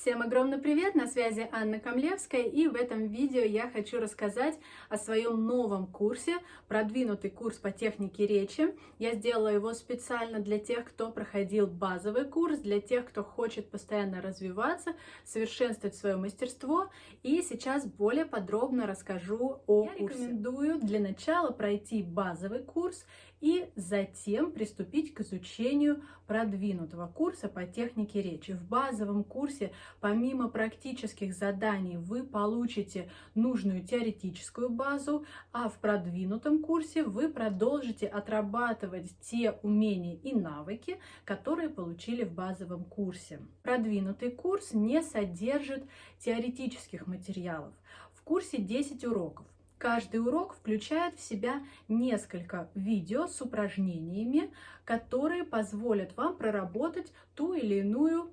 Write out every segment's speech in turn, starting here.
Всем огромный привет! На связи Анна Камлевская и в этом видео я хочу рассказать о своем новом курсе, продвинутый курс по технике речи. Я сделала его специально для тех, кто проходил базовый курс, для тех, кто хочет постоянно развиваться, совершенствовать свое мастерство. И сейчас более подробно расскажу о я курсе. рекомендую для начала пройти базовый курс и затем приступить к изучению продвинутого курса по технике речи. В базовом курсе помимо практических заданий вы получите нужную теоретическую базу, а в продвинутом курсе вы продолжите отрабатывать те умения и навыки, которые получили в базовом курсе. Продвинутый курс не содержит теоретических материалов. В курсе 10 уроков. Каждый урок включает в себя несколько видео с упражнениями, которые позволят вам проработать ту или иную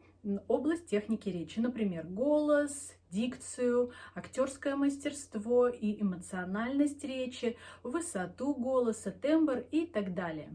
область техники речи. Например, голос, дикцию, актерское мастерство и эмоциональность речи, высоту голоса, тембр и так далее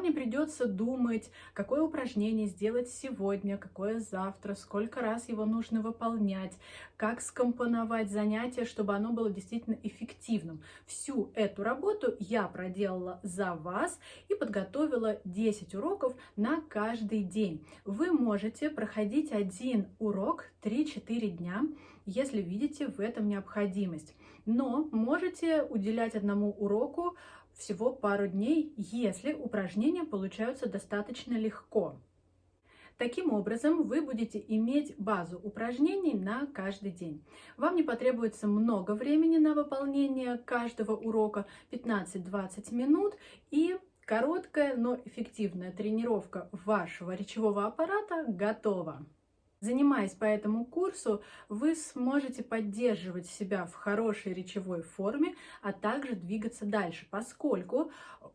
мне придется думать, какое упражнение сделать сегодня, какое завтра, сколько раз его нужно выполнять, как скомпоновать занятие, чтобы оно было действительно эффективным. Всю эту работу я проделала за вас и подготовила 10 уроков на каждый день. Вы можете проходить один урок 3-4 дня, если видите в этом необходимость. Но можете уделять одному уроку всего пару дней, если упражнения получаются достаточно легко. Таким образом, вы будете иметь базу упражнений на каждый день. Вам не потребуется много времени на выполнение каждого урока, 15-20 минут, и короткая, но эффективная тренировка вашего речевого аппарата готова. Занимаясь по этому курсу, вы сможете поддерживать себя в хорошей речевой форме, а также двигаться дальше, поскольку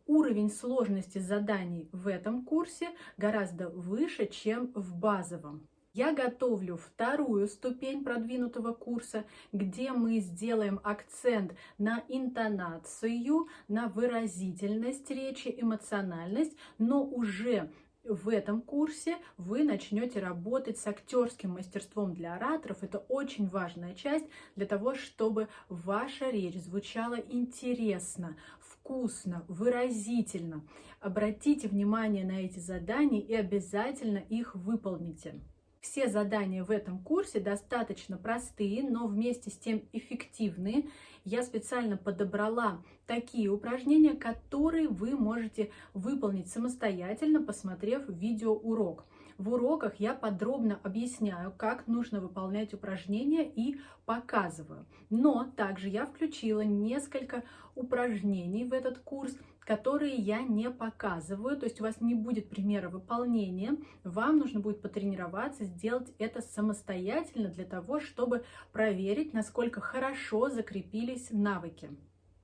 уровень сложности заданий в этом курсе гораздо выше, чем в базовом. Я готовлю вторую ступень продвинутого курса, где мы сделаем акцент на интонацию, на выразительность речи, эмоциональность, но уже в этом курсе вы начнете работать с актерским мастерством для ораторов. Это очень важная часть для того, чтобы ваша речь звучала интересно, вкусно, выразительно. Обратите внимание на эти задания и обязательно их выполните. Все задания в этом курсе достаточно простые, но вместе с тем эффективные. Я специально подобрала такие упражнения, которые вы можете выполнить самостоятельно, посмотрев видеоурок. В уроках я подробно объясняю, как нужно выполнять упражнения и показываю. Но также я включила несколько упражнений в этот курс, которые я не показываю, то есть у вас не будет примера выполнения, вам нужно будет потренироваться, сделать это самостоятельно для того, чтобы проверить, насколько хорошо закрепились навыки.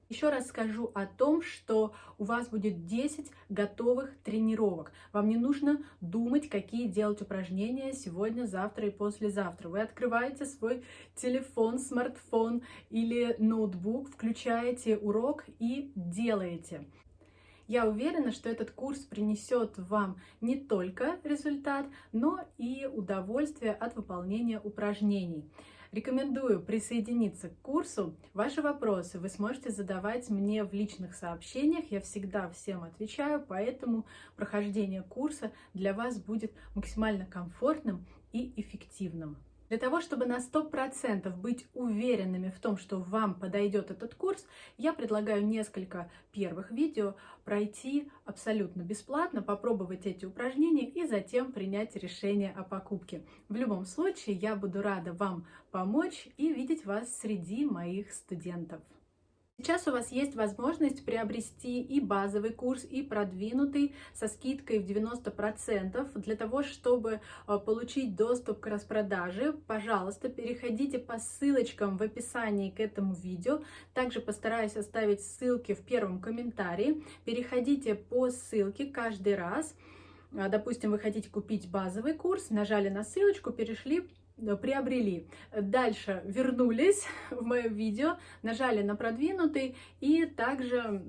Еще раз скажу о том, что у вас будет 10 готовых тренировок. Вам не нужно думать, какие делать упражнения сегодня, завтра и послезавтра. Вы открываете свой телефон, смартфон или ноутбук, включаете урок и делаете. Я уверена, что этот курс принесет вам не только результат, но и удовольствие от выполнения упражнений. Рекомендую присоединиться к курсу. Ваши вопросы вы сможете задавать мне в личных сообщениях. Я всегда всем отвечаю, поэтому прохождение курса для вас будет максимально комфортным и эффективным. Для того, чтобы на 100% быть уверенными в том, что вам подойдет этот курс, я предлагаю несколько первых видео пройти абсолютно бесплатно, попробовать эти упражнения и затем принять решение о покупке. В любом случае, я буду рада вам помочь и видеть вас среди моих студентов. Сейчас у вас есть возможность приобрести и базовый курс, и продвинутый со скидкой в 90%. Для того, чтобы э, получить доступ к распродаже, пожалуйста, переходите по ссылочкам в описании к этому видео. Также постараюсь оставить ссылки в первом комментарии. Переходите по ссылке каждый раз. Э, допустим, вы хотите купить базовый курс, нажали на ссылочку, перешли приобрели. Дальше вернулись в мое видео, нажали на продвинутый и также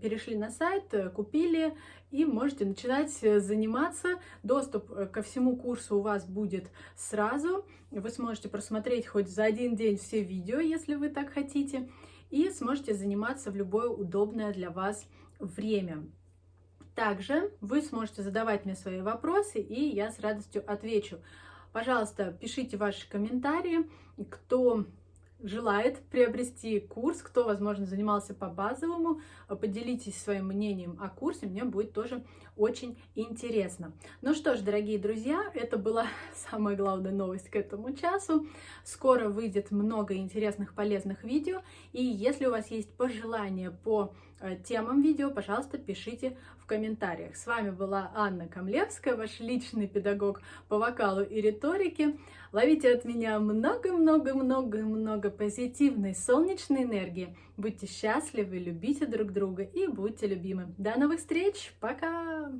перешли на сайт, купили и можете начинать заниматься. Доступ э, ко всему курсу у вас будет сразу. Вы сможете просмотреть хоть за один день все видео, если вы так хотите, и сможете заниматься в любое удобное для вас время. Также вы сможете задавать мне свои вопросы, и я с радостью отвечу. Пожалуйста, пишите ваши комментарии, кто желает приобрести курс, кто, возможно, занимался по базовому, поделитесь своим мнением о курсе, мне будет тоже очень интересно. Ну что ж, дорогие друзья, это была самая главная новость к этому часу. Скоро выйдет много интересных, полезных видео, и если у вас есть пожелания по э, темам видео, пожалуйста, пишите в комментариях. С вами была Анна Камлевская, ваш личный педагог по вокалу и риторике. Ловите от меня много-много-много-много позитивной солнечной энергии. Будьте счастливы, любите друг друга и будьте любимы. До новых встреч, пока!